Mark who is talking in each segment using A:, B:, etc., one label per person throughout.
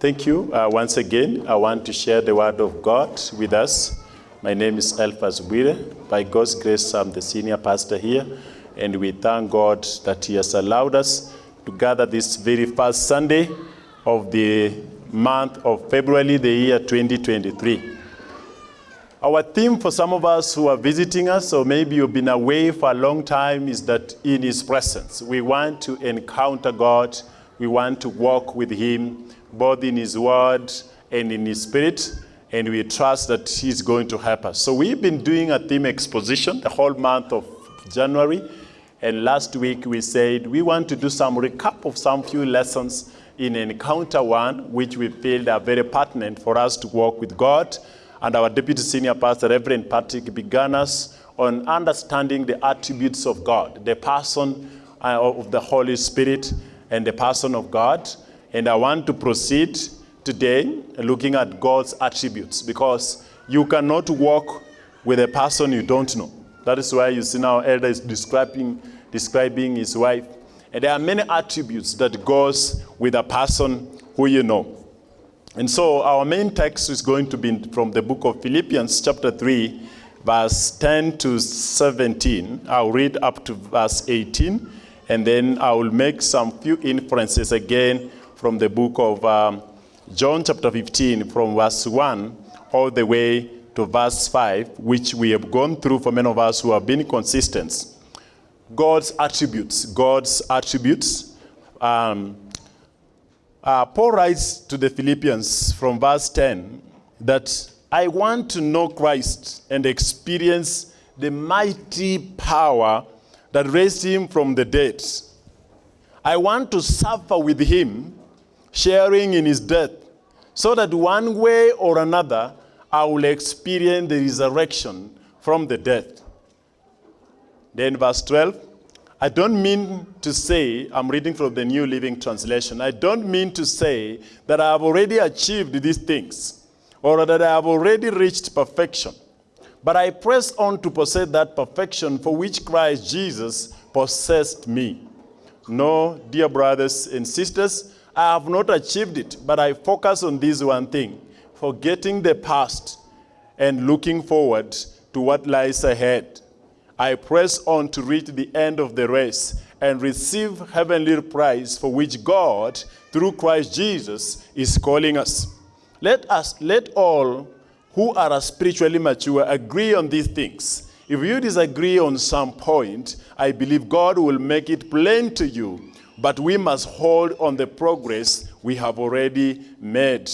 A: Thank you. Uh, once again, I want to share the word of God with us. My name is Elphas Bwire. By God's grace, I'm the senior pastor here, and we thank God that He has allowed us to gather this very first Sunday of the month of February, the year 2023. Our theme for some of us who are visiting us, or maybe you've been away for a long time, is that in His presence. We want to encounter God, we want to walk with Him, both in His Word and in His Spirit, and we trust that He's going to help us. So we've been doing a theme exposition the whole month of January, and last week we said we want to do some recap of some few lessons in Encounter One, which we feel are very pertinent for us to walk with God. And our Deputy Senior Pastor, Reverend Patrick, began us on understanding the attributes of God, the person uh, of the Holy Spirit, and the person of God. And I want to proceed today looking at God's attributes because you cannot walk with a person you don't know. That is why you see now Elder is describing, describing his wife. And there are many attributes that goes with a person who you know. And so our main text is going to be from the book of Philippians chapter 3, verse 10 to 17. I'll read up to verse 18, and then I will make some few inferences again from the book of um, John chapter 15, from verse 1 all the way to verse 5, which we have gone through for many of us who have been consistent. God's attributes, God's attributes. Um, uh, Paul writes to the Philippians from verse 10 that I want to know Christ and experience the mighty power that raised him from the dead. I want to suffer with him, sharing in his death, so that one way or another I will experience the resurrection from the dead. Then verse 12, I don't mean to say, I'm reading from the New Living Translation, I don't mean to say that I have already achieved these things or that I have already reached perfection. But I press on to possess that perfection for which Christ Jesus possessed me. No, dear brothers and sisters, I have not achieved it, but I focus on this one thing, forgetting the past and looking forward to what lies ahead. I press on to reach the end of the race and receive heavenly prize for which God, through Christ Jesus, is calling us. Let us, let all who are spiritually mature agree on these things. If you disagree on some point, I believe God will make it plain to you. But we must hold on the progress we have already made.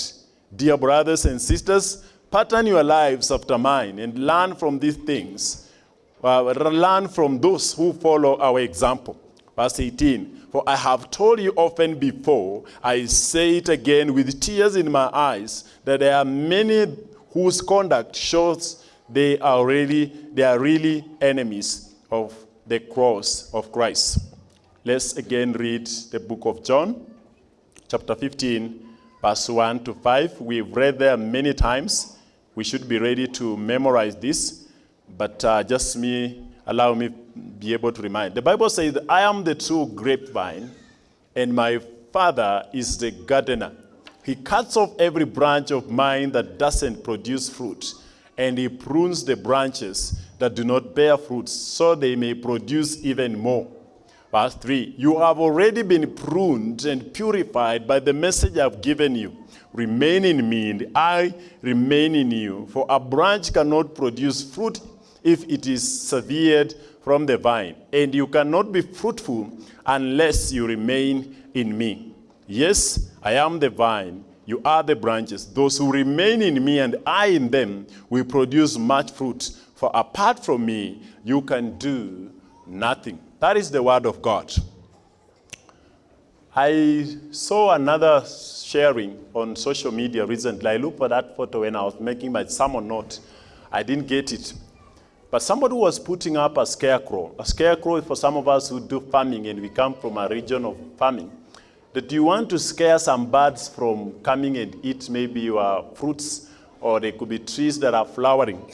A: Dear brothers and sisters, pattern your lives after mine and learn from these things uh, learn from those who follow our example. Verse 18, for I have told you often before, I say it again with tears in my eyes, that there are many whose conduct shows they are really, they are really enemies of the cross of Christ. Let's again read the book of John, chapter 15, verse 1 to 5. We've read there many times. We should be ready to memorize this but uh, just me, allow me be able to remind. The Bible says, I am the true grapevine, and my father is the gardener. He cuts off every branch of mine that doesn't produce fruit, and he prunes the branches that do not bear fruit, so they may produce even more. Verse 3, you have already been pruned and purified by the message I've given you. Remain in me, and I remain in you. For a branch cannot produce fruit if it is severed from the vine, and you cannot be fruitful unless you remain in me. Yes, I am the vine, you are the branches. Those who remain in me and I in them will produce much fruit, for apart from me, you can do nothing. That is the word of God. I saw another sharing on social media recently. I looked for that photo when I was making my sermon note. I didn't get it. But somebody was putting up a scarecrow. A scarecrow for some of us who do farming and we come from a region of farming. That you want to scare some birds from coming and eat maybe your fruits or they could be trees that are flowering.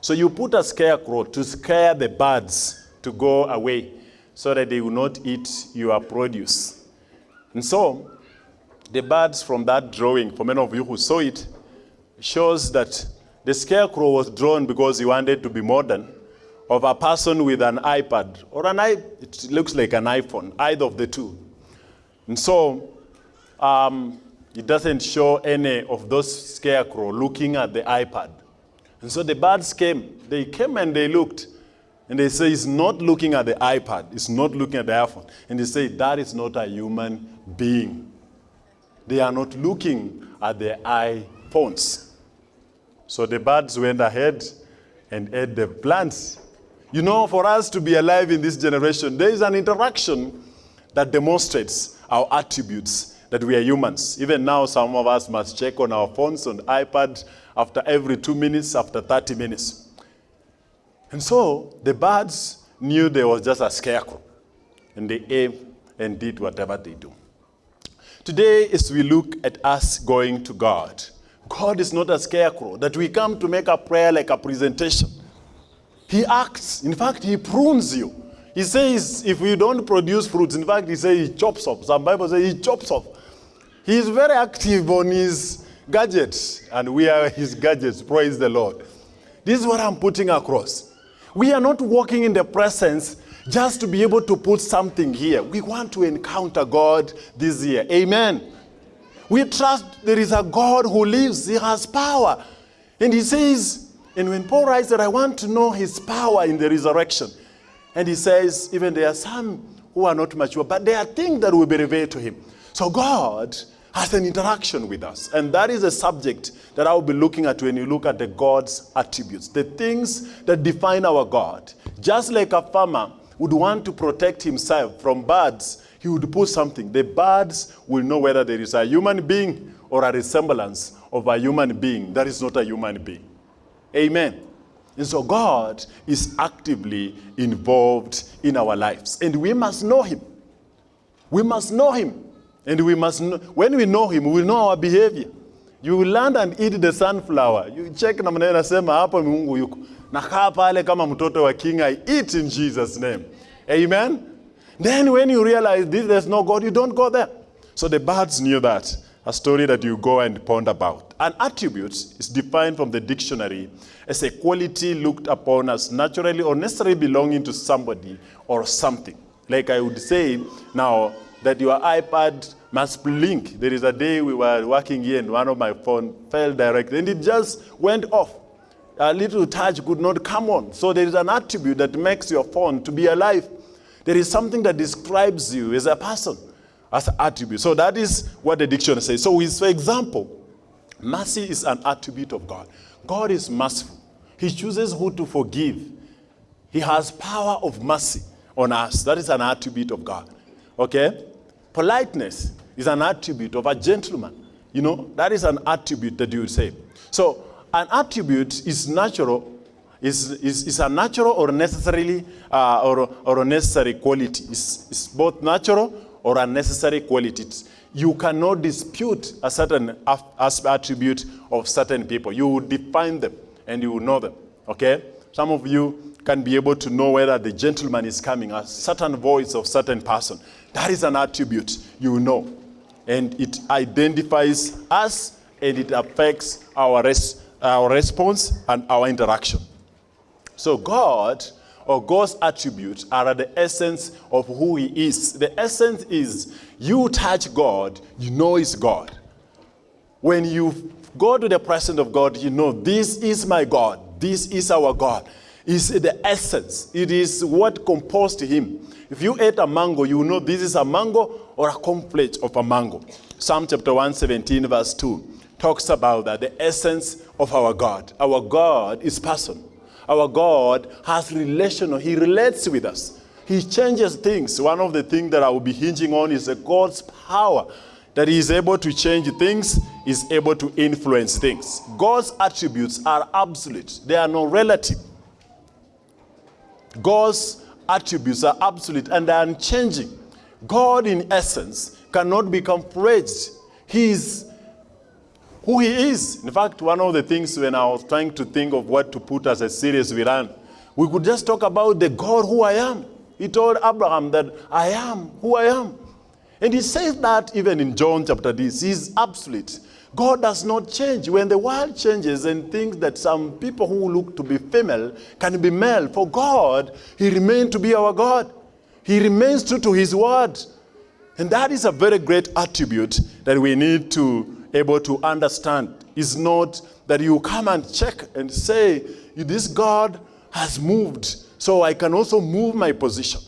A: So you put a scarecrow to scare the birds to go away so that they will not eat your produce. And so the birds from that drawing, for many of you who saw it, shows that the scarecrow was drawn because he wanted to be modern of a person with an iPad or an i. It looks like an iPhone, either of the two. And so um, it doesn't show any of those scarecrow looking at the iPad. And so the birds came. They came and they looked. And they say, it's not looking at the iPad. It's not looking at the iPhone. And they say, that is not a human being. They are not looking at the iPhones. So the birds went ahead and ate the plants. You know, for us to be alive in this generation, there is an interaction that demonstrates our attributes that we are humans. Even now, some of us must check on our phones, on iPad, after every two minutes, after 30 minutes. And so the birds knew there was just a scarecrow, and they ate and did whatever they do. Today, as we look at us going to God, God is not a scarecrow that we come to make a prayer like a presentation. He acts. In fact, he prunes you. He says if you don't produce fruits, in fact, he says he chops off. Some Bible says he chops off. He is very active on his gadgets, and we are his gadgets. Praise the Lord. This is what I'm putting across. We are not walking in the presence just to be able to put something here. We want to encounter God this year. Amen. We trust there is a God who lives, He has power. And He says, and when Paul writes that I want to know His power in the resurrection, and he says, even there are some who are not mature, but there are things that will be revealed to Him. So God has an interaction with us. And that is a subject that I will be looking at when you look at the God's attributes, the things that define our God. Just like a farmer would want to protect himself from birds, he would put something. The birds will know whether there is a human being or a resemblance of a human being that is not a human being. Amen. And so God is actively involved in our lives. And we must know him. We must know him. And we must know, when we know him, we know our behavior. You will land and eat the sunflower. You check na maneno nasema hapo Mungu yuko. Nakaa pale kama mtoto wa king, I eat in Jesus name. Amen. Then when you realize this, there's no God, you don't go there. So the birds knew that. A story that you go and ponder about. An attribute is defined from the dictionary as a quality looked upon as naturally or necessarily belonging to somebody or something. Like I would say now that your iPad must blink. There is a day we were working here and one of my phone fell directly and it just went off. A little touch could not come on. So there is an attribute that makes your phone to be alive. There is something that describes you as a person, as an attribute. So that is what the dictionary says. So for example, mercy is an attribute of God. God is merciful. He chooses who to forgive. He has power of mercy on us. That is an attribute of God. Okay? Politeness is an attribute of a gentleman. You know, that is an attribute that you say. So, an attribute is natural, is, is, is a natural or necessarily uh, or, or a necessary quality. It's, it's both natural or a necessary quality. It's- you cannot dispute a certain attribute of certain people. You will define them and you will know them. Okay? Some of you can be able to know whether the gentleman is coming, a certain voice of certain person. That is an attribute you know. And it identifies us and it affects our, res- our response and our interaction. So God or God's attributes are the essence of who he is. The essence is you touch God, you know it's God. When you go to the presence of God, you know this is my God. This is our God. It's the essence. It is what composed him. If you ate a mango, you know this is a mango or a complete of a mango. Psalm chapter 117, verse 2 talks about that, the essence of our God. Our God is person. Our God has relational. He relates with us. He changes things. One of the things that I will be hinging on is God's power. That he is able to change things, is able to influence things. God's attributes are absolute. They are not relative. God's attributes are absolute and are unchanging. God, in essence, cannot become praised. He is who He is. In fact, one of the things when I was trying to think of what to put as a series we ran, we could just talk about the God who I am. He told Abraham that I am who I am. And he says that even in John chapter this, he's absolute. God does not change. When the world changes and thinks that some people who look to be female can be male, for God, he remains to be our God. He remains true to his word. And that is a very great attribute that we need to able to understand. It's not that you come and check and say, this God has moved, so I can also move my position.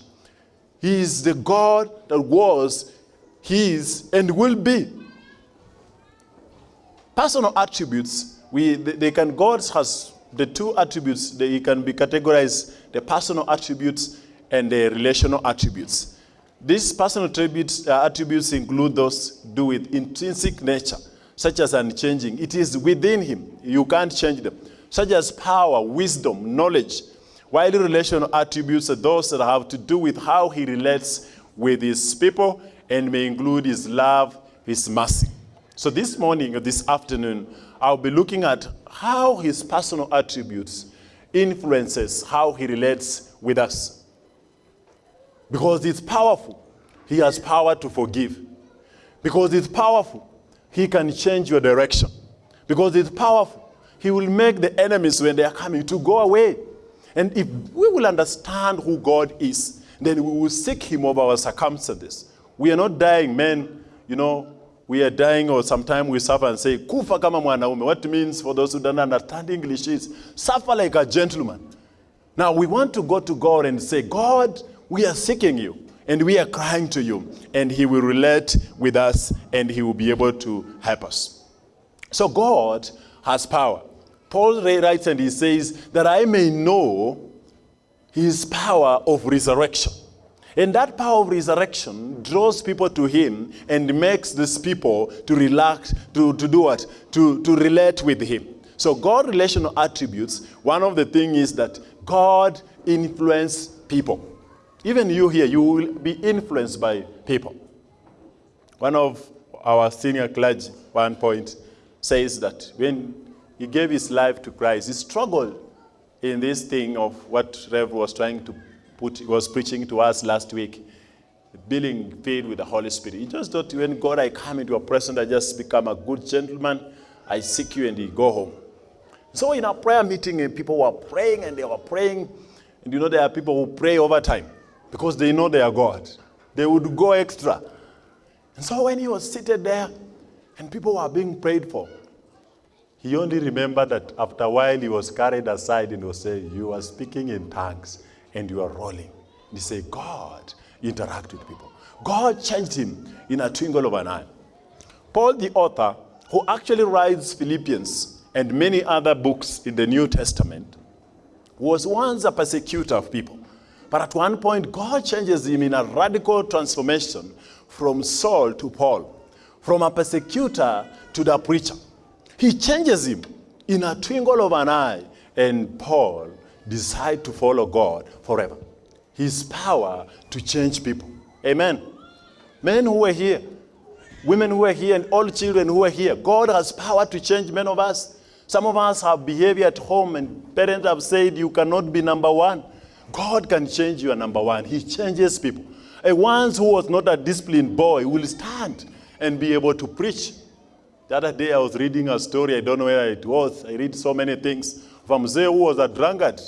A: He is the God that was, he is, and will be. Personal attributes, we, they, can, God has the two attributes, they can be categorized, the personal attributes and the relational attributes. These personal attributes, uh, attributes include those do with intrinsic nature, such as unchanging. It is within him. You can't change them. Such as power, wisdom, knowledge. While the relational attributes are those that have to do with how he relates with his people and may include his love, his mercy. So this morning or this afternoon, I'll be looking at how his personal attributes influences how he relates with us. Because it's powerful. He has power to forgive. Because it's powerful. He can change your direction. Because it's powerful. He will make the enemies when they are coming to go away. And if we will understand who God is, then we will seek him over our circumstances. We are not dying men, you know, we are dying or sometimes we suffer and say, kufa kama mwanaume. What means for those who don't understand English is, suffer like a gentleman. Now we want to go to God and say, God, we are seeking you and we are crying to you and he will relate with us and he will be able to help us. So God has power. Paul writes and he says that I may know his power of resurrection. And that power of resurrection draws people to him and makes these people to relax, to, to do what? To, to relate with him. So God relational attributes, one of the things is that God influence people. Even you here, you will be influenced by people. One of our senior clergy, one point, says that when he gave his life to Christ, he struggled in this thing of what Rev was trying to put, was preaching to us last week, being filled with the Holy Spirit. He just thought when God, I come into a presence, I just become a good gentleman, I seek you and you go home. So in our prayer meeting, and people were praying and they were praying. And you know, there are people who pray over time because they know they are God. They would go extra. And so when he was seated there and people were being prayed for, he only remembered that after a while he was carried aside and was saying, you are speaking in tongues and you are rolling. He said, God interact with people. God changed him in a twinkle of an eye. Paul, the author, who actually writes Philippians and many other books in the New Testament, was once a persecutor of people. But at one point, God changes him in a radical transformation from Saul to Paul, from a persecutor to the preacher. He changes him in a twinkle of an eye, and Paul decide to follow God forever. His power to change people. Amen. Men who are here, women who are here, and all children who are here, God has power to change many of us. Some of us have behavior at home and parents have said you cannot be number one. God can change you number one. He changes people. A once who was not a disciplined boy will stand and be able to preach. The other day I was reading a story, I don't know where it was. I read so many things. From Mzee who was a drunkard.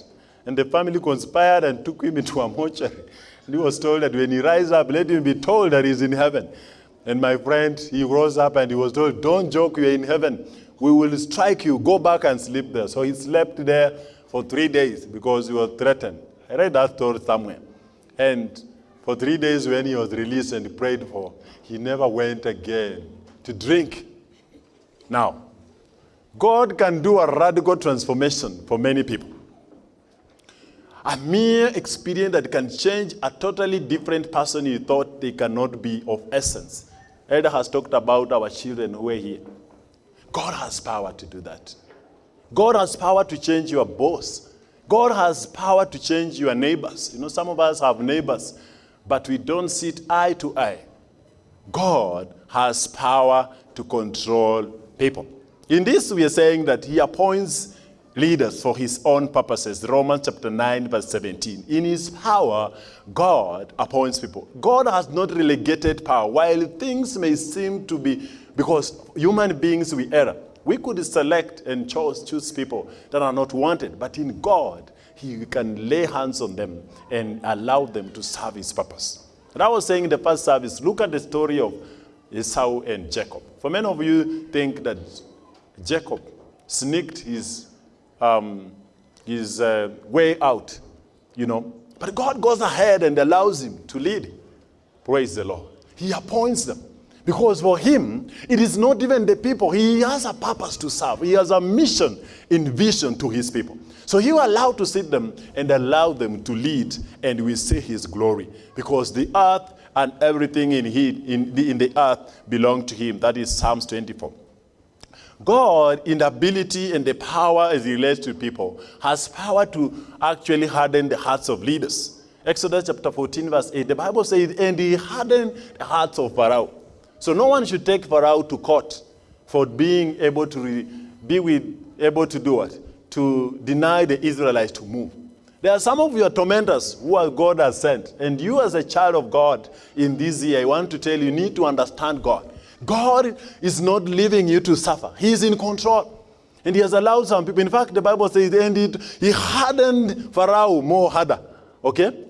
A: And the family conspired and took him into a mortuary. And he was told that when he rises up, let him be told that he's in heaven. And my friend, he rose up and he was told, don't joke, you're in heaven. We will strike you, go back and sleep there. So he slept there for three days because he was threatened. I read that story somewhere. And for three days when he was released and prayed for, he never went again to drink. Now, God can do a radical transformation for many people. A mere experience that can change a totally different person you thought they cannot be of essence. Elder has talked about our children who are here. God has power to do that. God has power to change your boss. God has power to change your neighbors. You know, some of us have neighbors, but we don't sit eye to eye. God has power to control people. In this, we are saying that he appoints leaders for his own purposes. Romans chapter 9, verse 17. In his power, God appoints people. God has not relegated power. While things may seem to be, because human beings we err, we could select and choose, choose people that are not wanted. But in God, he can lay hands on them and allow them to serve his purpose. And I was saying in the first service, look at the story of Esau and Jacob. For many of you think that Jacob sneaked his, um, his uh, way out, you know. But God goes ahead and allows him to lead. Praise the Lord. He appoints them. Because for him, it is not even the people. He has a purpose to serve. He has a mission in vision to his people. So he will allow to sit them and allow them to lead, and we see his glory. Because the earth and everything in, he, in, the, in the earth belong to him. That is Psalms 24. God, in the ability and the power as he relates to people, has power to actually harden the hearts of leaders. Exodus chapter 14, verse 8, the Bible says, and he hardened the hearts of Pharaoh. So no one should take Pharaoh to court for being able to be with, able to do what? To deny the Israelites to move. There are some of your tormentors who are God has sent. And you as a child of God in this year, I want to tell you, you need to understand God. God is not leaving you to suffer. He is in control. And he has allowed some people. In fact, the Bible says, and he hardened Pharaoh more harder. Okay?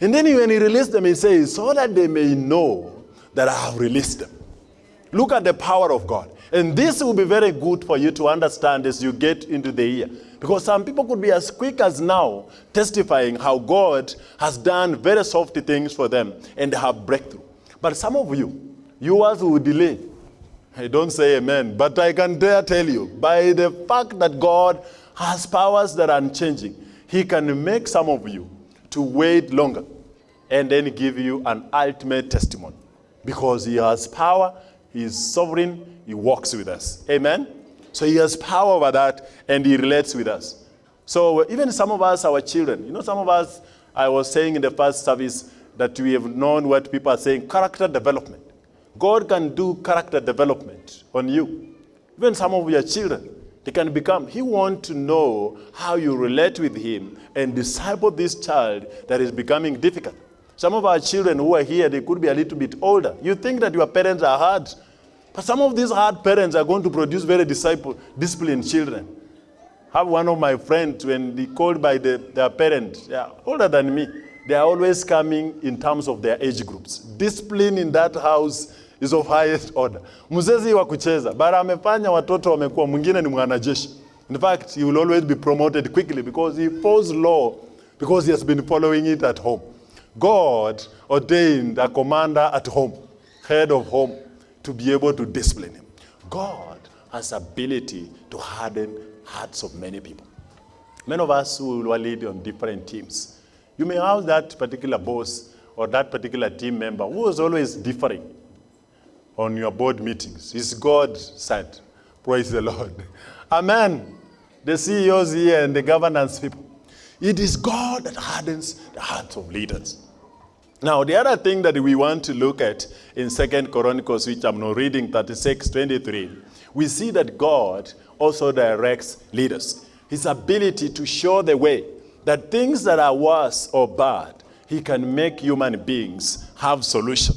A: And then when he released them, he says, so that they may know that I have released them. Look at the power of God. And this will be very good for you to understand as you get into the year. Because some people could be as quick as now testifying how God has done very soft things for them and have breakthrough. But some of you, yours will delay. I don't say amen, but I can dare tell you, by the fact that God has powers that are unchanging, He can make some of you to wait longer and then give you an ultimate testimony. Because He has power, He is sovereign, He walks with us. Amen? So He has power over that and He relates with us. So even some of us, our children, you know, some of us, I was saying in the first service that we have known what people are saying character development. God can do character development on you. Even some of your children, they can become, he wants to know how you relate with him and disciple this child that is becoming difficult. Some of our children who are here, they could be a little bit older. You think that your parents are hard, but some of these hard parents are going to produce very disciple, disciplined children. I have one of my friends, when they called by the, their parents, they are older than me, they are always coming in terms of their age groups. Discipline in that house is of highest order. Mzezi wa kucheza, bara amefanya watoto wamekuwa, mwingine ni mwanajeshi. In fact, he will always be promoted quickly because he follows law because he has been following it at home. God ordained a commander at home, head of home, to be able to discipline him. God has ability to harden hearts of many people. Many of us who will lead on different teams. You may have that particular boss or that particular team member who is always differing on your board meetings. Is God sent? Praise the Lord. Amen. The CEOs here and the governance people. It is God that hardens the hearts of leaders. Now, the other thing that we want to look at in Second Chronicles, which I'm not reading, 36, 23, we see that God also directs leaders. His ability to show the way that things that are worse or bad, he can make human beings have solution.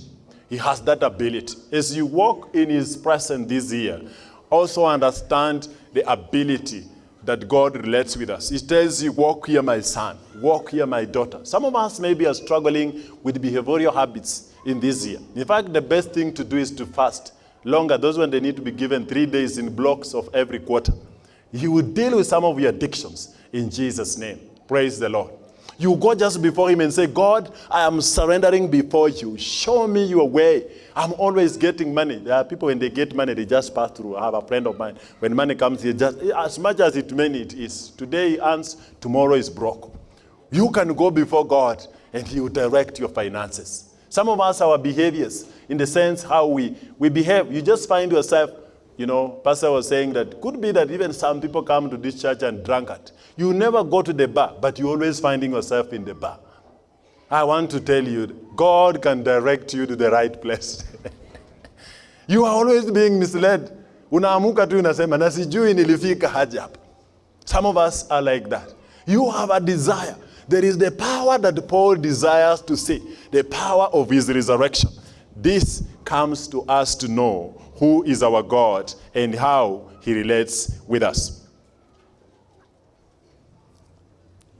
A: He has that ability. As you walk in his presence this year, also understand the ability that God relates with us. He tells you, walk here, my son. Walk here, my daughter. Some of us maybe are struggling with behavioral habits in this year. In fact, the best thing to do is to fast longer. Those when they need to be given three days in blocks of every quarter. You will deal with some of your addictions in Jesus' name. Praise the Lord. You go just before him and say, God, I am surrendering before you. Show me your way. I'm always getting money. There are people when they get money, they just pass through. I have a friend of mine. When money comes, he just as much as it many it is. Today he earns, tomorrow is broke. You can go before God and he will direct your finances. Some of us, our behaviors, in the sense how we, we behave, you just find yourself, you know, Pastor was saying that could be that even some people come to this church and drunkard. You never go to the bar, but you're always finding yourself in the bar. I want to tell you, God can direct you to the right place. you are always being misled. Tu na. Some of us are like that. You have a desire. There is the power that Paul desires to see, the power of his resurrection. This comes to us to know who is our God and how he relates with us.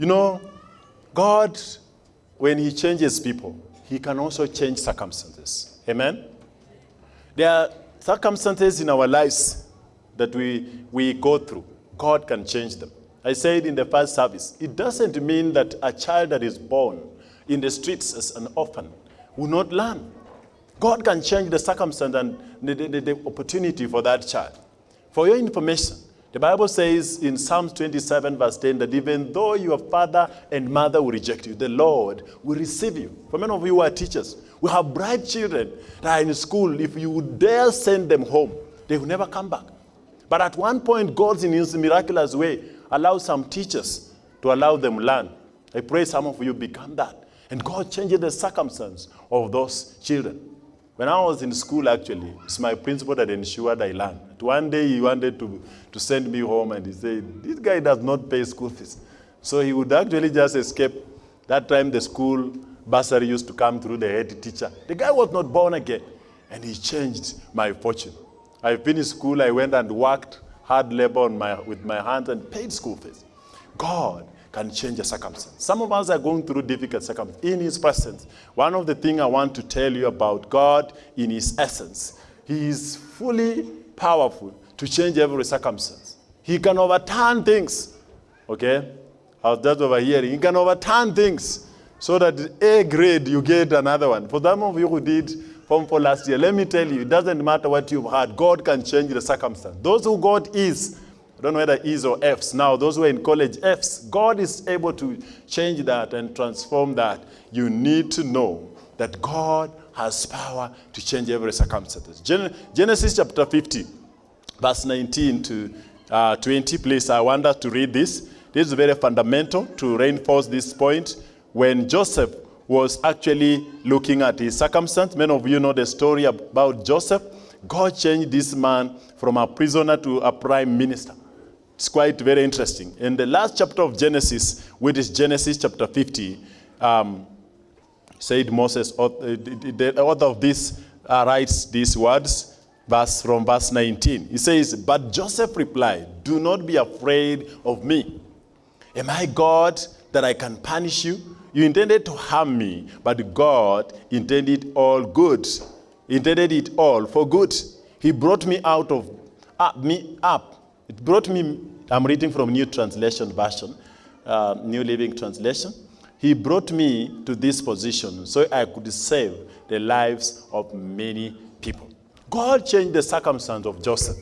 A: You know, God, when he changes people, he can also change circumstances. Amen? There are circumstances in our lives that we, we go through. God can change them. I said in the first service, it doesn't mean that a child that is born in the streets as an orphan will not learn. God can change the circumstance and the, the, the opportunity for that child. For your information, the Bible says in Psalms 27, verse 10, that even though your father and mother will reject you, the Lord will receive you. For many of you who are teachers, we have bright children that are in school. If you dare send them home, they will never come back. But at one point, God, in his miraculous way, allows some teachers to allow them learn. I pray some of you become that. And God changes the circumstance of those children. When I was in school, actually, it's my principal that ensured I learned. One day he wanted to, to send me home and he said, this guy does not pay school fees. So he would actually just escape. That time the school bursary used to come through the head teacher. The guy was not born again. And he changed my fortune. I finished school, I went and worked hard labor my, with my hands and paid school fees. God can change a circumstance. Some of us are going through difficult circumstances in his presence. One of the things I want to tell you about God in his essence, he is fully powerful to change every circumstance. He can overturn things. Okay? I was just overhearing. He can overturn things so that A grade you get another one. For some of you who did Form 4 last year, let me tell you, it doesn't matter what you've had. God can change the circumstance. Those who God is, I don't know whether E's or F's. Now, those who are in college, F's. God is able to change that and transform that. You need to know that God has power to change every circumstance. Gen Genesis chapter 50, verse 19 to uh, 20, please. I want us to read this. This is very fundamental to reinforce this point. When Joseph was actually looking at his circumstance, many of you know the story about Joseph. God changed this man from a prisoner to a prime minister. It's quite very interesting. In the last chapter of Genesis, which is Genesis chapter 50, um, said Moses, uh, the author of this uh, writes these words, verse from verse 19. He says, But Joseph replied, Do not be afraid of me. Am I God that I can punish you? You intended to harm me, but God intended all good. Intended it all for good. He brought me out of uh, me up it brought me, I'm reading from New Translation Version, uh, New Living Translation. He brought me to this position so I could save the lives of many people. God changed the circumstance of Joseph.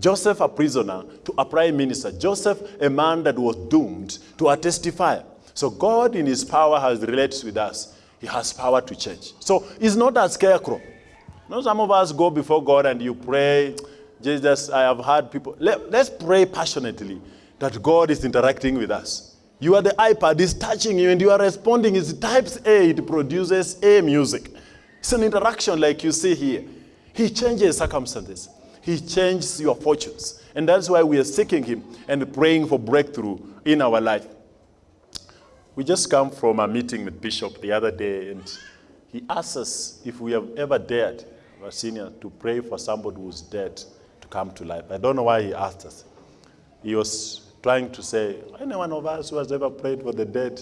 A: Joseph, a prisoner, to a prime minister. Joseph, a man that was doomed to a testifier. So God, in his power, has related with us. He has power to change. So he's not a scarecrow. You know, some of us go before God and you pray, Jesus, I have heard people. Let, let's pray passionately that God is interacting with us. You are the iPad, is touching you, and you are responding. It types A, it produces A music. It's an interaction like you see here. He changes circumstances. He changes your fortunes. And that's why we are seeking him and praying for breakthrough in our life. We just come from a meeting with Bishop the other day, and he asked us if we have ever dared, our senior, to pray for somebody who's dead to come to life. I don't know why he asked us. He was trying to say, any one of us who has ever prayed for the dead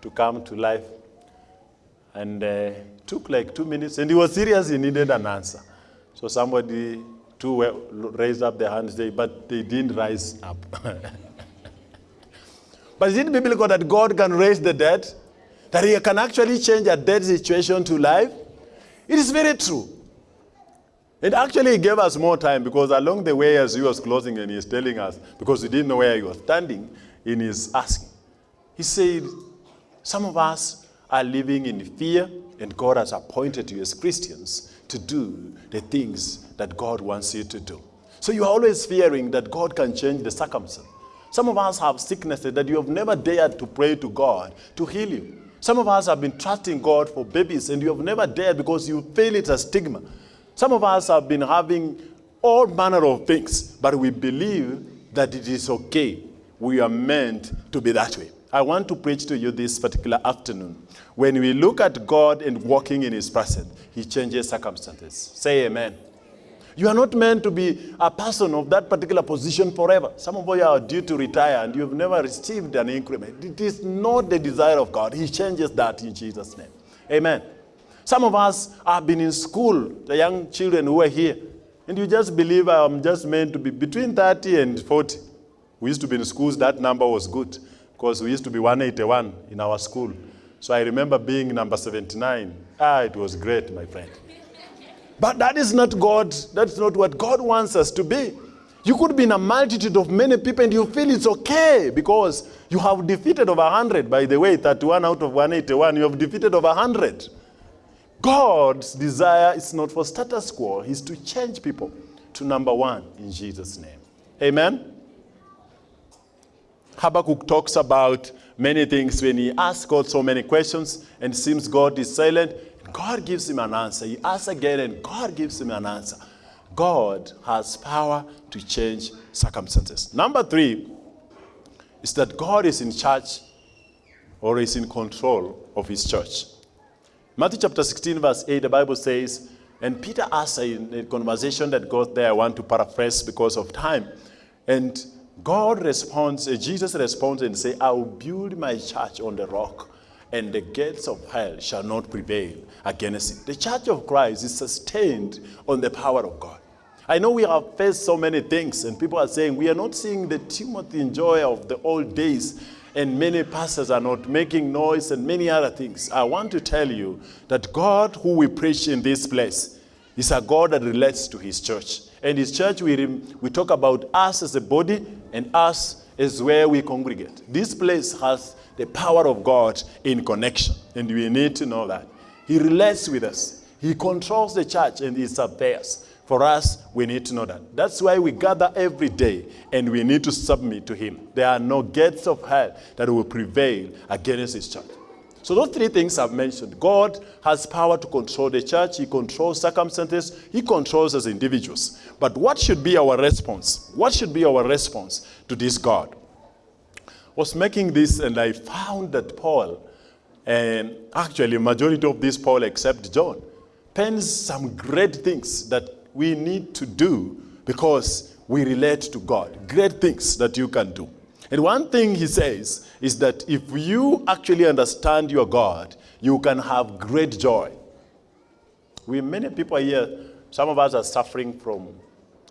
A: to come to life? And uh, took like two minutes, and he was serious, he needed an answer. So somebody, two raised up their hands, but they didn't rise up. but is it biblical that God can raise the dead? That he can actually change a dead situation to life? It is very true. It actually gave us more time because along the way as he was closing and he was telling us, because he didn't know where he was standing in his asking, he said, some of us are living in fear and God has appointed you as Christians to do the things that God wants you to do. So you are always fearing that God can change the circumstance. Some of us have sicknesses that you have never dared to pray to God to heal you. Some of us have been trusting God for babies and you have never dared because you feel it's a stigma. Some of us have been having all manner of things, but we believe that it is okay. we are meant to be that way. I want to preach to you this particular afternoon. When we look at God and walking in His presence, He changes circumstances. Say amen. You are not meant to be a person of that particular position forever. Some of you are due to retire and you've never received an increment. It is not the desire of God. He changes that in Jesus' name. Amen. Some of us have been in school, the young children who are here, and you just believe I'm just meant to be between 30 and 40. We used to be in schools, that number was good because we used to be 181 in our school. So I remember being number 79. Ah, it was great, my friend. But that is not God. That's not what God wants us to be. You could be in a multitude of many people and you feel it's okay because you have defeated over 100. By the way, 31 out of 181, you have defeated over 100. God's desire is not for status quo, He's to change people to number one in Jesus' name. Amen. Habakkuk talks about many things when he asks God so many questions and seems God is silent. God gives him an answer. He asks again and God gives him an answer. God has power to change circumstances. Number three is that God is in charge or is in control of his church. Matthew chapter 16, verse 8, the Bible says, and Peter asked in a conversation that got there, I want to paraphrase because of time. And God responds, uh, Jesus responds and say, I will build my church on the rock, and the gates of hell shall not prevail against it. The church of Christ is sustained on the power of God. I know we have faced so many things, and people are saying we are not seeing the Timothy and joy of the old days, and many pastors are not making noise and many other things. I want to tell you that God, who we preach in this place, is a God that relates to his church. And his church, we, we talk about us as a body and us is where we congregate. This place has the power of God in connection, and we need to know that. He relates with us. He controls the church and its affairs. For us, we need to know that. That's why we gather every day and we need to submit to Him. There are no gates of hell that will prevail against His church. So those three things I've mentioned. God has power to control the church. He controls circumstances. He controls us individuals. But what should be our response? What should be our response to this God? I was making this and I found that Paul, and actually majority of this Paul except John, pens some great things that we need to do because we relate to God. Great things that you can do. And one thing he says is that if you actually understand your God, you can have great joy. We many people here, some of us are suffering from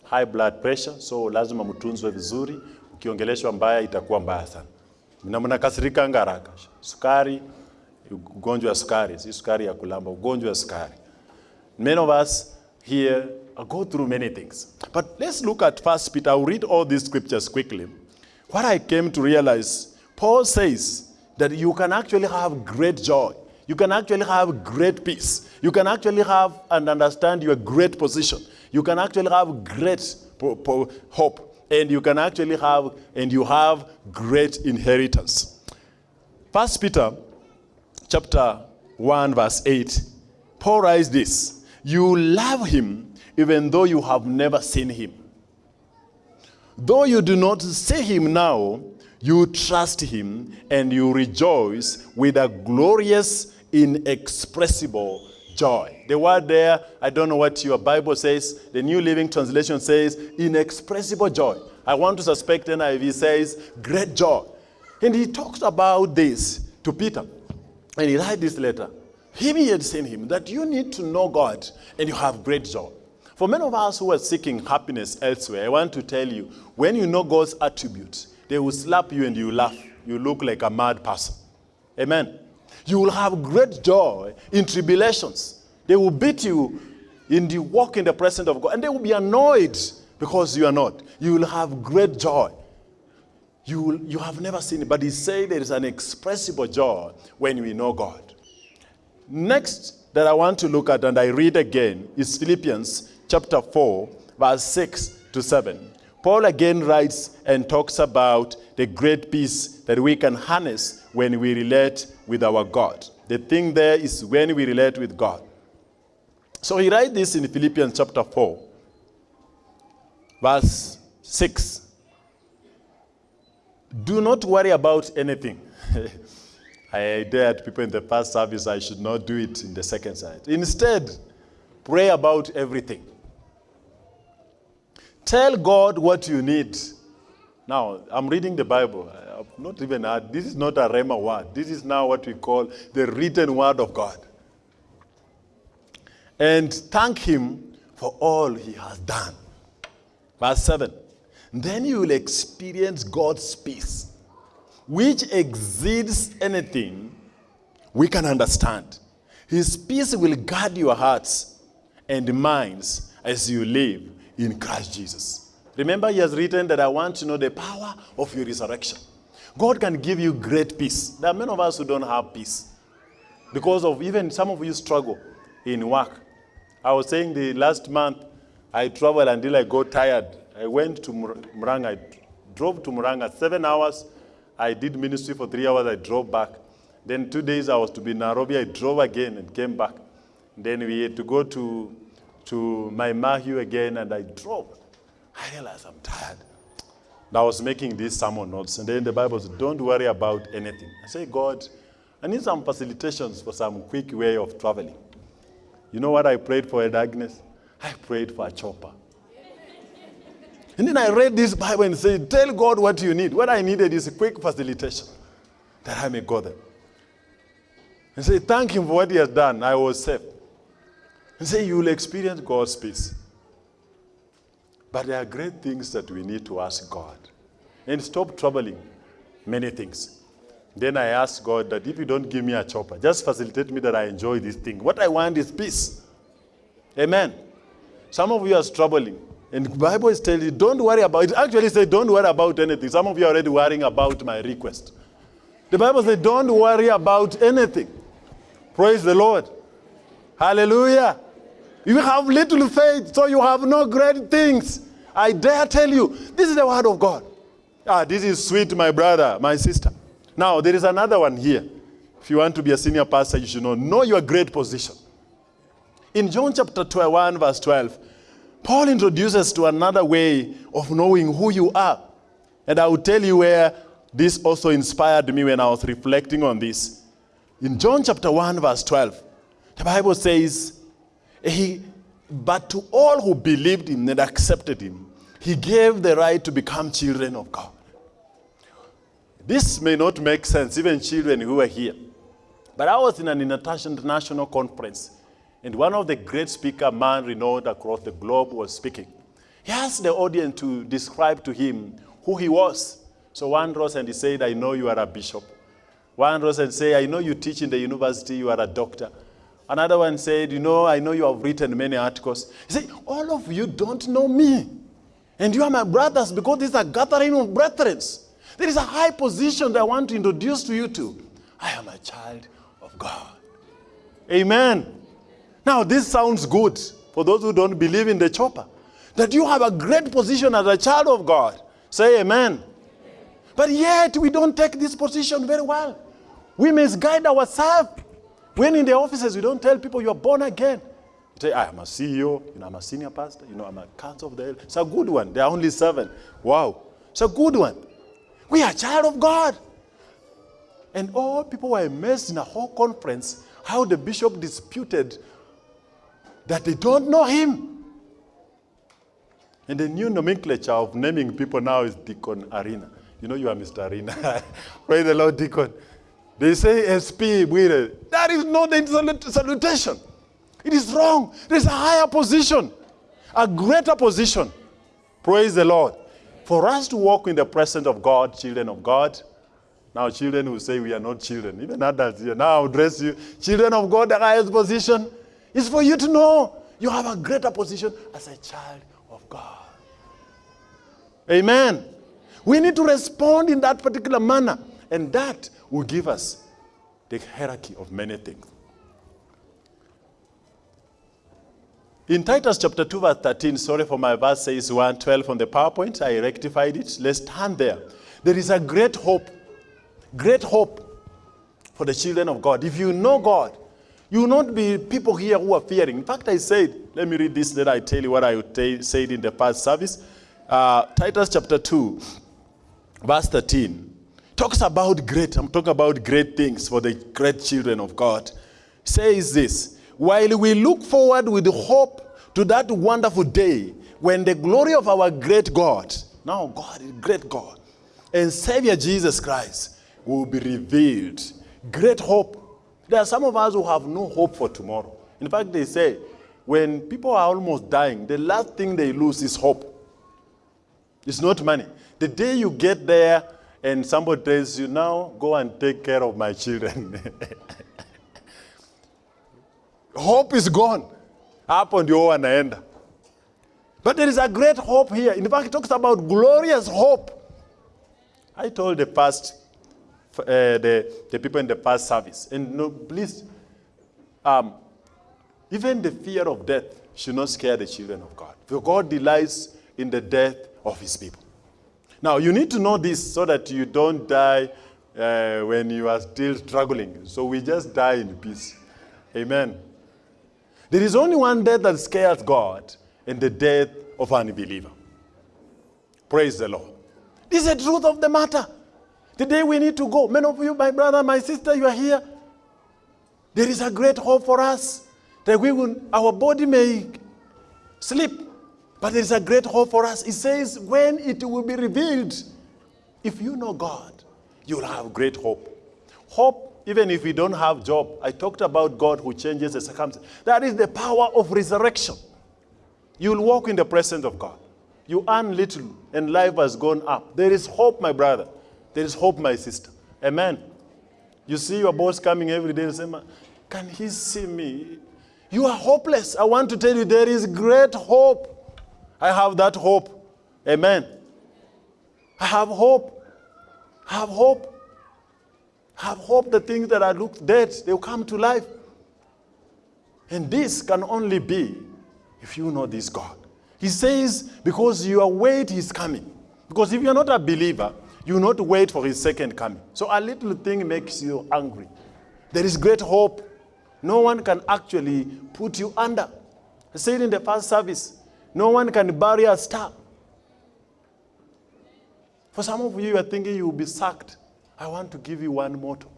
A: high blood pressure, so lazima mtunzwe vizuri. Ukiongeleshwa mbaya itakuwa mbaya sana. Na mnakasirika haraka. Sukari, ugonjwa wa sukari, si sukari ya kulamba, ugonjwa wa sukari. Many of us here Uh, go through many things. But let's look at First Peter. I'll read all these scriptures quickly. What I came to realize, Paul says that you can actually have great joy. You can actually have great peace. You can actually have and understand your great position. You can actually have great hope. And you can actually have, and you have great inheritance. First Peter chapter 1, verse 8, Paul writes this You love him even though you have never seen him. Though you do not see him now, you trust him and you rejoice with a glorious, inexpressible joy. The word there, I don't know what your Bible says. The New Living Translation says inexpressible joy. I want to suspect NIV says great joy. And he talks about this to Peter. And he writes this letter. He had seen him, that you need to know God and you have great joy. For many of us who are seeking happiness elsewhere, I want to tell you, when you know God's attributes, they will slap you and you laugh. You look like a mad person. Amen. You will have great joy in tribulations. They will beat you in the walk in the presence of God, and they will be annoyed because you are not. You will have great joy. You, will, you have never seen it, but he said there is an expressible joy when we know God. Next that I want to look at, and I read again, is Philippians chapter 4, verse 6 to 7. Paul again writes and talks about the great peace that we can harness when we relate with our God. The thing there is when we relate with God. So he writes this in Philippians chapter 4, verse 6. Do not worry about anything. I dared people in the first service I should not do it in the second side. Instead, pray about everything. Tell God what you need. Now, I'm reading the Bible. I've not even had, this is not a Rhema word. This is now what we call the written word of God. And thank Him for all He has done. Verse 7. Then you will experience God's peace, which exceeds anything we can understand. His peace will guard your hearts and minds as you live in Christ Jesus. Remember, He has written that I want to know the power of your resurrection. God can give you great peace. There are many of us who don't have peace because of even some of you struggle in work. I was saying the last month I traveled until I got tired. I went to Murang'a. I drove to Murang'a seven hours. I did ministry for three hours. I drove back. Then two days I was to be in Nairobi. I drove again and came back. Then we had to go to to my Mahu again, and I drove. I realized I'm tired. And I was making these sermon notes, and then the Bible said, "Don't worry about anything." I say, God, I need some facilitations for some quick way of traveling. You know what I prayed for, Agnes? I prayed for a chopper. And then I read this Bible and said, Tell God what you need. What I needed is a quick facilitation that I may go there. And say, Thank Him for what He has done. I was saved. And say, You will experience God's peace. But there are great things that we need to ask God. And stop troubling many things. Then I ask God that if you don't give me a chopper, just facilitate me that I enjoy this thing. What I want is peace. Amen. Some of you are struggling. And the Bible is telling you, don't worry about it. Actually, say, don't worry about anything. Some of you are already worrying about my request. The Bible says, don't worry about anything. Praise the Lord. Hallelujah. You have little faith, so you have no great things. I dare tell you, this is the word of God. Ah, this is sweet, my brother, my sister. Now, there is another one here. If you want to be a senior pastor, you should know. Know your great position. In John chapter 1, verse 12, Paul introduces to another way of knowing who you are. And I will tell you where this also inspired me when I was reflecting on this. In John chapter 1, verse 12, the Bible says, he, But to all who believed him and accepted him, he gave the right to become children of God. This may not make sense, even children who are here. But I was in an international conference, and one of the great speaker, man renowned across the globe, was speaking. He asked the audience to describe to him who he was. So one rose and he said, I know you are a bishop. One rose and said, I know you teach in the university, you are a doctor. Another one said, You know, I know you have written many articles. He said, All of you don't know me. And you are my brothers because this is a gathering of brethren. There is a high position that I want to introduce to you to. I am a child of God. Amen. Now, this sounds good for those who don't believe in the chopper. That you have a great position as a child of God. Say amen. But yet, we don't take this position very well. We misguide ourselves. When in the offices, we don't tell people you are born again. You say, I am a CEO, you know, I'm a senior pastor, you know, I'm a council of the elder. It's a good one. There are only seven. Wow. It's a good one. We are child of God. And all people were amazed in a whole conference how the bishop disputed that they don't know him. And the new nomenclature of naming people now is Deacon Arena. You know you are Mr. Arena. Praise the Lord, Deacon. They say SP, Bwire. That is not the salutation. It is wrong. There's a higher position, a greater position. Praise the Lord. For us to walk in the presence of God, children of God, now children will say we are not children. Even adults here. Now address you. Children of God, the highest position is for you to know you have a greater position as a child of God. Amen. We need to respond in that particular manner, and that will give us the hierarchy of many things. In Titus chapter 2, verse 13, sorry for my verse says 112 on the PowerPoint, I rectified it. Let's stand there. There is a great hope, great hope for the children of God. If you know God, you will not be people here who are fearing. In fact, I said, let me read this, then I tell you what I said in the past service. Uh, Titus chapter 2, verse 13, talks about great, I'm talking about great things for the great children of God. Says this While we look forward with hope to that wonderful day when the glory of our great God, now God great God, and Savior Jesus Christ will be revealed. Great hope. There are some of us who have no hope for tomorrow. In fact, they say when people are almost dying, the last thing they lose is hope. It's not money. The day you get there and somebody tells you, now go and take care of my children. hope is gone. Hapo ndio wanaenda. But there is a great hope here. In fact, it talks about glorious hope. I told the past, uh, the, the people in the past service, and no, please, um, even the fear of death should not scare the children of God. For God delights in the death of his people. Now, you need to know this so that you don't die uh, when you are still struggling. So we just die in peace. Amen. There is only one death that scares God, and the death of an unbeliever. Praise the Lord. This is the truth of the matter. The day we need to go, many of you, my brother, my sister, you are here. There is a great hope for us that we will, our body may sleep, but there is a great hope for us. It says, when it will be revealed, if you know God, you'll have great hope. Hope, even if you don't have job. I talked about God who changes the circumstances. That is the power of resurrection. You'll walk in the presence of God. You earn little and life has gone up. There is hope, my brother. There is hope, my sister. Amen. You see your boss coming every day and say, Can he see me? You are hopeless. I want to tell you there is great hope. I have that hope. Amen. I have hope. I have hope. I have hope the things that I look dead, they'll come to life. And this can only be if you know this God. He says, because your wait is coming. Because if you're not a believer, you will not wait for his second coming. So a little thing makes you angry. There is great hope. No one can actually put you under. I said in the first service, no one can bury a star. For some of you, you are thinking you will be sacked. I want to give you one motto.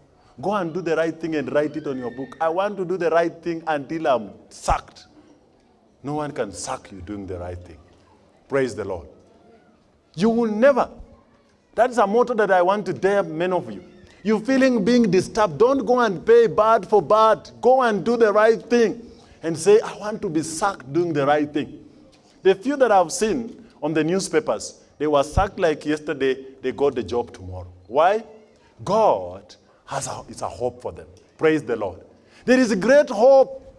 A: Go and do the right thing and write it on your book. I want to do the right thing until I'm sacked. No one can sack you doing the right thing. Praise the Lord. You will never. That's a motto that I want to dare many of you. You're feeling being disturbed, don't go and pay bad for bad. Go and do the right thing and say, I want to be sacked doing the right thing. The few that I've seen on the newspapers, they were sacked like yesterday, they got the job tomorrow. Why? God has a, it's a hope for them. Praise the Lord. There is a great hope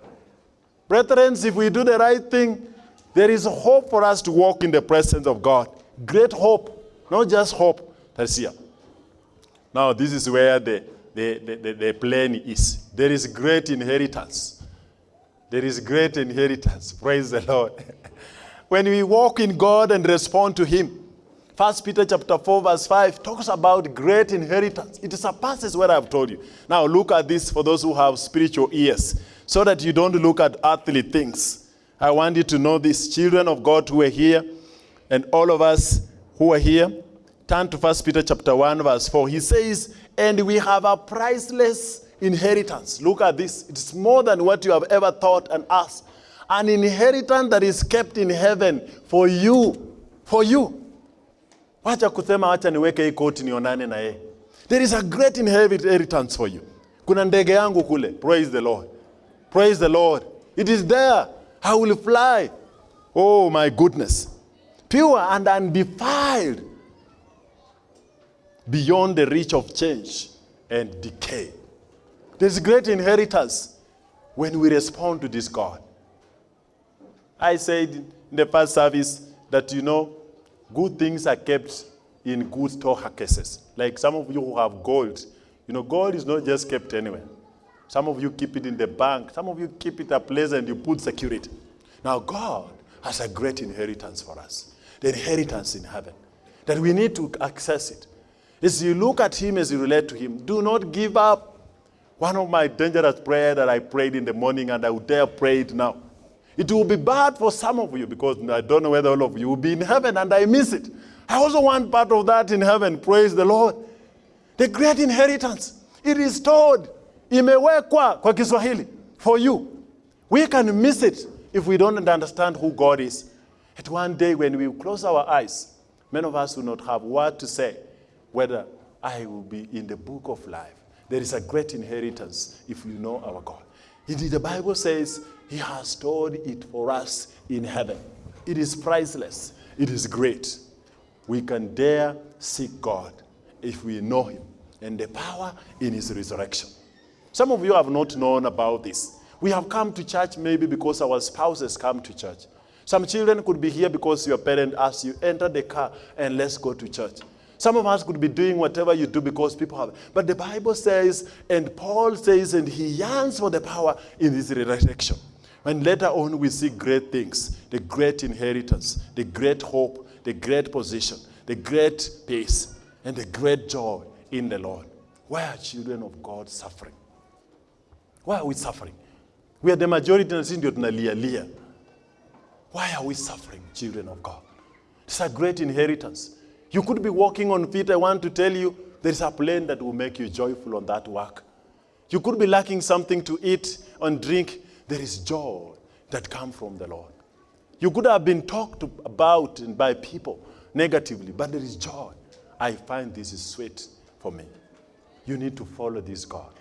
A: Brethren, if we do the right thing, there is hope for us to walk in the presence of God. Great hope, not just hope that's here. Now, this is where the, the, the, the, plan is. There is great inheritance. There is great inheritance. Praise the Lord. when we walk in God and respond to Him, First Peter chapter 4, verse 5 talks about great inheritance. It surpasses what I've told you. Now look at this for those who have spiritual ears so that you don't look at earthly things. I want you to know this, children of God who are here, and all of us who are here, turn to 1 Peter chapter 1, verse 4. He says, and we have a priceless inheritance. Look at this. It's more than what you have ever thought and asked. An inheritance that is kept in heaven for you. For you. Wacha kusema wacha niweke hii koti nionane na yeye. There is a great inheritance for you. Kuna ndege yangu kule. Praise the Lord. Praise the Lord. It is there. I will fly. Oh my goodness. Pure and undefiled. Beyond the reach of change and decay. There's great inheritance when we respond to this God. I said in the first service that, you know, good things are kept in good storehouses. Like some of you who have gold. You know, gold is not just kept anywhere. Some of you keep it in the bank. Some of you keep it a place and you put security. Now, God has a great inheritance for us. The inheritance in heaven. That we need to access it. As you look at Him, as you relate to Him, do not give up. One of my dangerous prayers that I prayed in the morning and I would dare pray it now. It will be bad for some of you because I don't know whether all of you will be in heaven and I miss it. I also want part of that in heaven. Praise the Lord. The great inheritance. It is stored. Imewekwa kwa Kiswahili for you. We can miss it if we don't understand who God is. At one day when we close our eyes, many of us will not have word to say whether I will be in the book of life. There is a great inheritance if you know our God. Indeed, the Bible says He has stored it for us in heaven. It is priceless, it is great. We can dare seek God if we know Him and the power in His resurrection. Some of you have not known about this. We have come to church maybe because our spouses come to church. Some children could be here because your parent asked you, enter the car and let's go to church. Some of us could be doing whatever you do because people have. But the Bible says, and Paul says, and he yearns for the power in this resurrection. And later on, we see great things the great inheritance, the great hope, the great position, the great peace, and the great joy in the Lord. Why are children of God suffering? Why are we suffering? We are the majority na sisi ndio tunalialia. Why are we suffering, children of God? It's a great inheritance. You could be walking on feet. I want to tell you, there is a plane that will make you joyful on that work. You could be lacking something to eat and drink. There is joy that comes from the Lord. You could have been talked about by people negatively, but there is joy. I find this is sweet for me. You need to follow this God.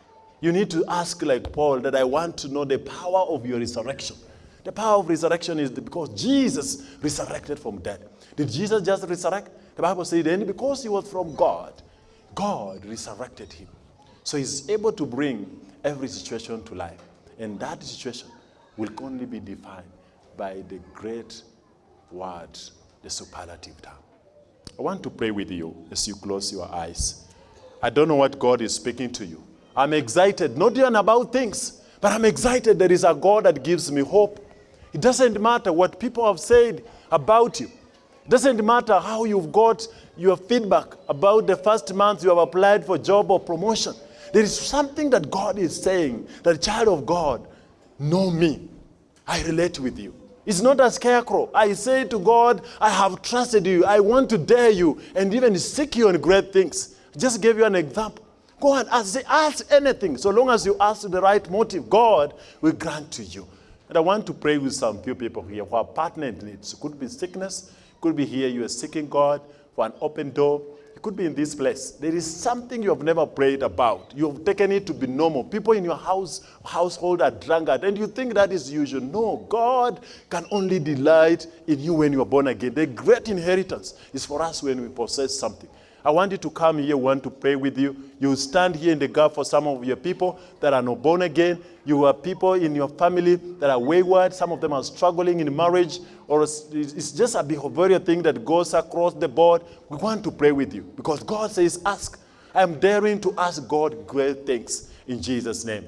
A: You need to ask, like Paul, that I want to know the power of your resurrection. The power of resurrection is because Jesus resurrected from death. Did Jesus just resurrect? The Bible says, and because he was from God, God resurrected him. So he's able to bring every situation to life. And that situation will only be defined by the great word, the superlative term. I want to pray with you as you close your eyes. I don't know what God is speaking to you. I'm excited, not even about things, but I'm excited there is a God that gives me hope. It doesn't matter what people have said about you. It doesn't matter how you've got your feedback about the first month you have applied for job or promotion. There is something that God is saying that child of God, know me. I relate with you. It's not a scarecrow. I say to God, I have trusted you. I want to dare you and even seek you on great things. Just give you an example. Go and ask, ask anything. So long as you ask the right motive, God will grant to you. And I want to pray with some few people here who are partnered needs. It could be sickness, could be here you are seeking God for an open door. It could be in this place. There is something you have never prayed about. You have taken it to be normal. People in your house household are drunkard, and you think that is usual. No, God can only delight in you when you are born again. The great inheritance is for us when we possess something. I want you to come here, want to pray with you. You stand here in the gap for some of your people that are not born again. You have people in your family that are wayward. Some of them are struggling in marriage, or it's just a behavioral thing that goes across the board. We want to pray with you because God says, Ask. I am daring to ask God great things in Jesus' name.